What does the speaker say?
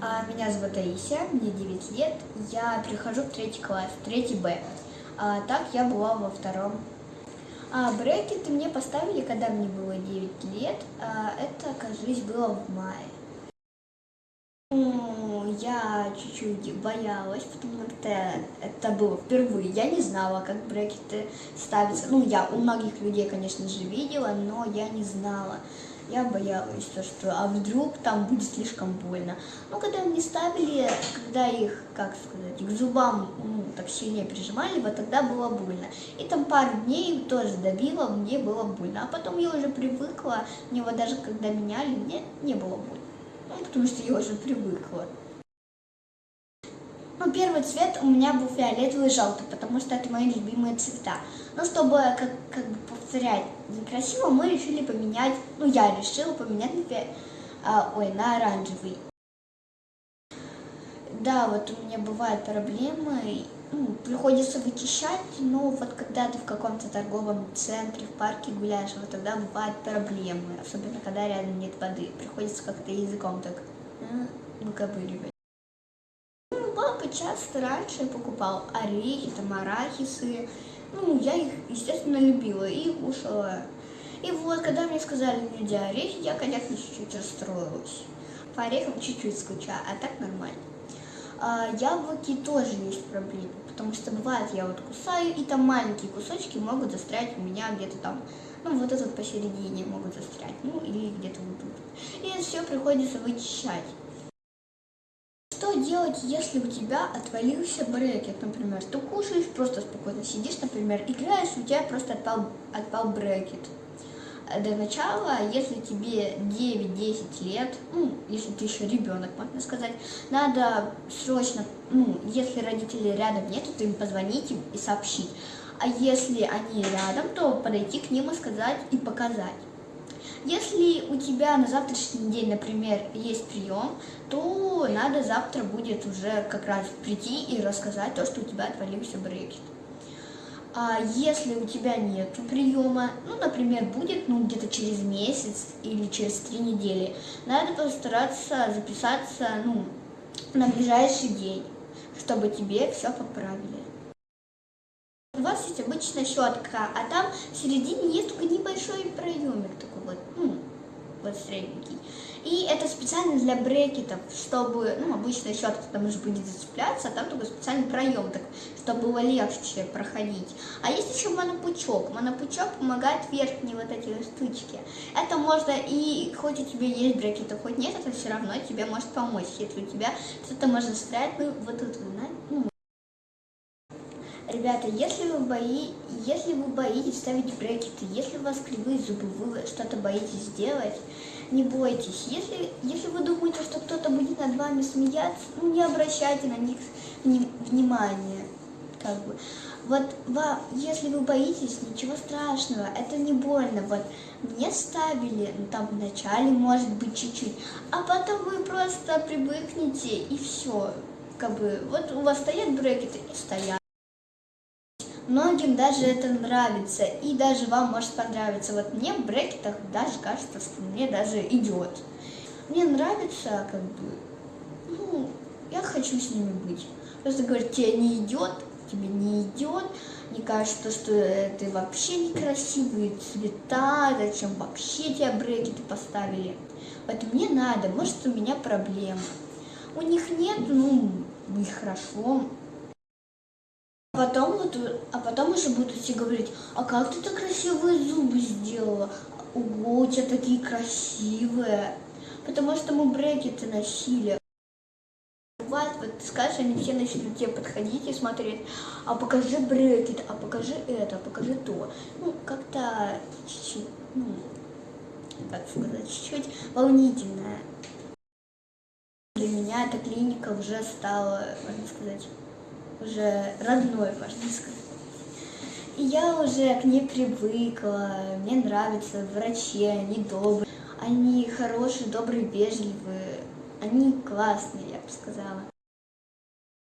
А, Меня зовут Таисия, мне 9 лет, я прихожу в третий класс, третий Б. А, Так я была во втором. А, Брекеты мне поставили, когда мне было 9 лет, это, кажись, было в мае. Я чуть-чуть боялась, потому что это было впервые. Я не знала, как брекеты ставятся. Ну, я у многих людей, конечно же, видела, но я не знала. Я боялась, то, что а вдруг там будет слишком больно. Но когда мне ставили, когда их, как сказать, к зубам ну, так сильнее прижимали, вот тогда было больно. И там пару дней тоже давило, мне было больно. А потом я уже привыкла, мне вот даже когда меняли, мне не было больно. Ну, потому что я уже привыкла. Ну, первый цвет у меня был фиолетовый и желтый, потому что это мои любимые цвета. Но чтобы как, как бы повторять некрасиво, мы решили поменять, ну, я решила поменять на, фи... а, ой, на оранжевый. Да, вот у меня бывают проблемы, ну, приходится вычищать, но вот когда ты в каком-то торговом центре, в парке гуляешь, вот тогда бывают проблемы, особенно когда рядом нет воды, приходится как-то языком так выковыривать. Ну, часто раньше покупал орехи, там арахисы, ну, я их, естественно, любила и кушала. И вот, когда мне сказали нельзя орехи, я, конечно, чуть-чуть расстроилась. По орехам чуть-чуть скучаю, а так нормально. А, яблоки тоже есть проблемы, потому что бывает, я вот кусаю, и там маленькие кусочки могут застрять у меня где-то там, ну, вот этот посередине могут застрять, ну, или где-то вот тут. И все приходится вычищать. Что делать, если у тебя отвалился брекет, например? Ты кушаешь, просто спокойно сидишь, например, играешь, у тебя просто отпал, отпал брекет. До начала, если тебе 9-10 лет, ну, если ты еще ребенок, можно сказать, надо срочно, ну, если родителей рядом нет, то им позвонить им и сообщить. А если они рядом, то подойти к ним и сказать и показать. Если у тебя на завтрашний день, например, есть прием, то надо завтра будет уже как раз прийти и рассказать то, что у тебя отвалился брекет. А если у тебя нет приема, ну, например, будет ну, где-то через месяц или через три недели, надо постараться записаться ну, на ближайший день, чтобы тебе все поправили. Вас есть обычная щетка, а там в середине есть только небольшой проемик такой вот, ну, вот средненький. И это специально для брекетов, чтобы, ну, обычная щетка там уже будет зацепляться, а там только специальный проем, так, чтобы было легче проходить. А есть еще монопучок. Монопучок помогает верхние вот эти штучки. Это можно и, хоть у тебя есть брекеты, хоть нет, это все равно тебе может помочь, если у тебя что-то может застрять, ну, вот тут, ну, Ребята, если вы, бои... если вы боитесь ставить брекеты, если у вас кривые зубы, вы что-то боитесь сделать, не бойтесь. Если, если вы думаете, что кто-то будет над вами смеяться, ну, не обращайте на них внимания. Как бы. Вот вам, если вы боитесь, ничего страшного, это не больно. Вот мне ставили, ну там вначале может быть чуть-чуть, а потом вы просто привыкнете и все. Как бы, вот у вас стоят брекеты и стоят. Многим даже это нравится, и даже вам может понравиться. Вот мне в брекетах даже кажется, что мне даже идет. Мне нравится, как бы, ну, я хочу с ними быть. Просто говорят, тебе не идет, тебе не идет, мне кажется, что это вообще некрасивые цвета, зачем вообще тебя брекеты поставили. Вот мне надо, может у меня проблема. У них нет, ну, и хорошо, Потом вот, а потом уже будут все говорить, а как ты так красивые зубы сделала? Ого, у тебя такие красивые. Потому что мы брекеты носили. Бывает, вот ты скажешь, они все начнут тебе подходить и смотреть, а покажи брекет, а покажи это, а покажи то. Ну, как-то чуть-чуть, ну, как сказать, чуть-чуть волнительное. Для меня эта клиника уже стала, можно сказать, уже родной, можно сказать. И я уже к ней привыкла, мне нравятся врачи, они добрые, они хорошие, добрые, вежливые, они классные, я бы сказала.